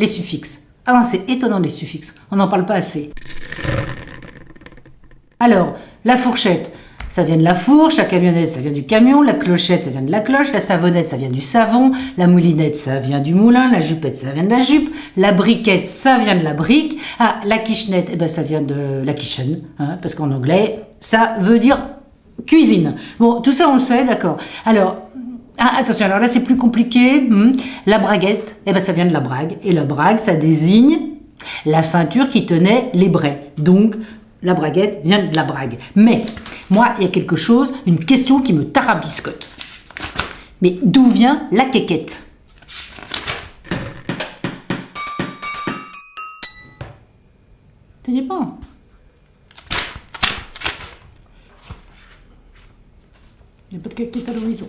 les suffixes. Ah non, c'est étonnant les suffixes. On n'en parle pas assez. Alors, la fourchette, ça vient de la fourche, la camionnette, ça vient du camion, la clochette, ça vient de la cloche, la savonnette, ça vient du savon, la moulinette, ça vient du moulin, la jupette, ça vient de la jupe, la briquette, ça vient de la brique, ah, la quichennette, eh ben, ça vient de la kitchen, hein, parce qu'en anglais, ça veut dire cuisine. Bon, tout ça, on le sait, d'accord. Alors, ah, attention, alors là, c'est plus compliqué. Hmm. La braguette, eh ben, ça vient de la brague, et la brague, ça désigne la ceinture qui tenait les braies. Donc, la braguette vient de la brague. Mais, moi, il y a quelque chose, une question qui me tarabiscote. Mais d'où vient la quéquette? Dis pas Il n'y a pas de quéquette à l'horizon.